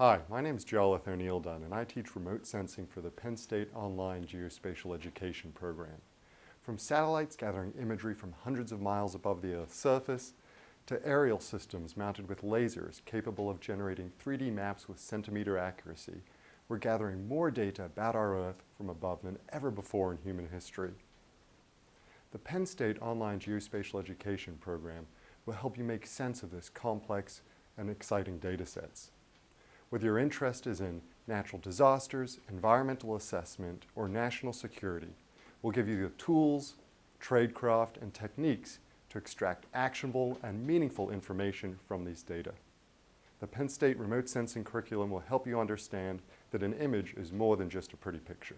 Hi, my name is Jarlath O'Neil-Dunne and I teach remote sensing for the Penn State Online Geospatial Education Program. From satellites gathering imagery from hundreds of miles above the Earth's surface, to aerial systems mounted with lasers capable of generating 3D maps with centimeter accuracy, we're gathering more data about our Earth from above than ever before in human history. The Penn State Online Geospatial Education Program will help you make sense of this complex and exciting data sets. Whether your interest is in natural disasters, environmental assessment, or national security, we'll give you the tools, tradecraft, and techniques to extract actionable and meaningful information from these data. The Penn State Remote Sensing curriculum will help you understand that an image is more than just a pretty picture.